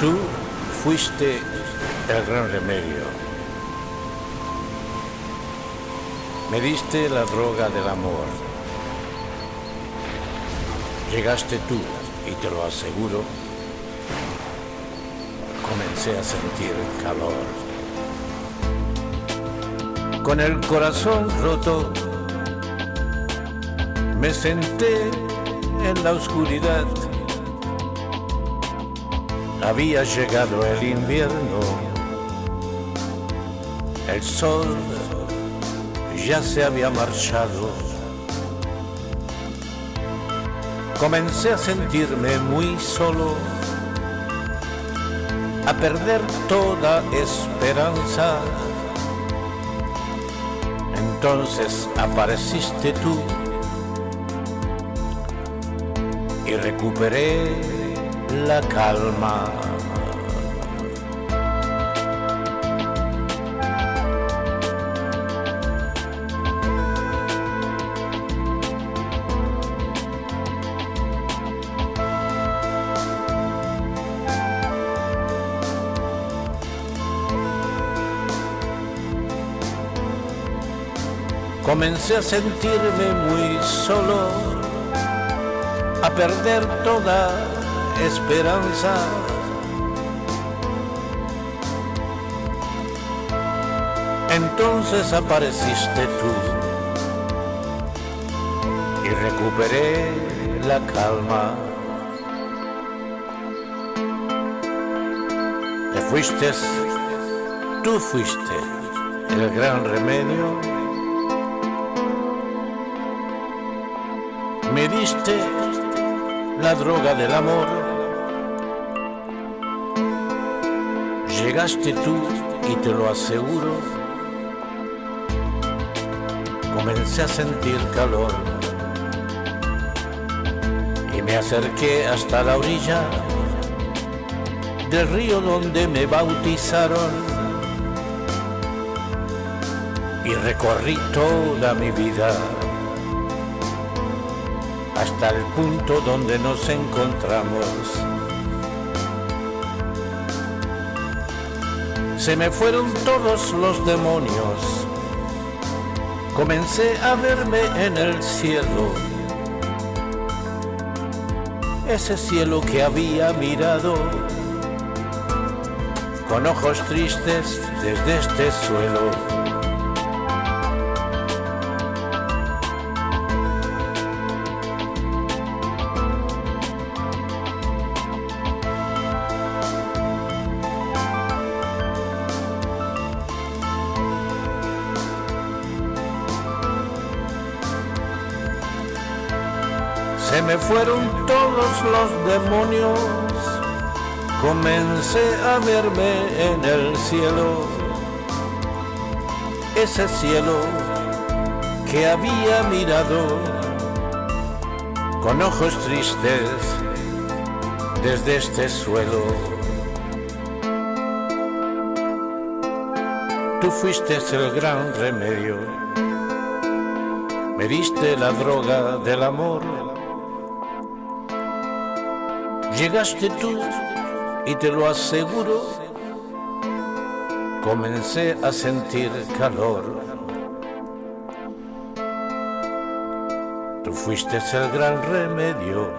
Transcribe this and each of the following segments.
Tú fuiste el gran remedio. Me diste la droga del amor. Llegaste tú, y te lo aseguro, comencé a sentir calor. Con el corazón roto, me senté en la oscuridad. Había llegado el invierno, el sol ya se había marchado. Comencé a sentirme muy solo, a perder toda esperanza. Entonces apareciste tú y recuperé la calma. Comencé a sentirme muy solo, a perder toda esperanza. Entonces apareciste tú y recuperé la calma. Te fuiste, tú fuiste el gran remedio. Me diste la droga del amor. Llegaste tú y te lo aseguro, comencé a sentir calor. Y me acerqué hasta la orilla del río donde me bautizaron. Y recorrí toda mi vida hasta el punto donde nos encontramos. Se me fueron todos los demonios. Comencé a verme en el cielo. Ese cielo que había mirado con ojos tristes desde este suelo. Se me fueron todos los demonios, comencé a verme en el cielo, ese cielo que había mirado con ojos tristes desde este suelo. Tú fuiste el gran remedio, me diste la droga del amor Llegaste tú y te lo aseguro, comencé a sentir calor. Tú fuiste el gran remedio,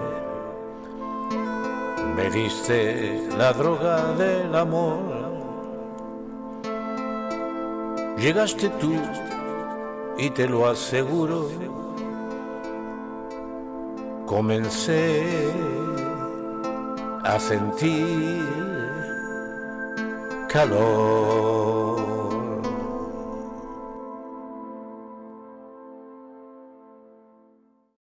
me diste la droga del amor. Llegaste tú y te lo aseguro, comencé a sentir calor.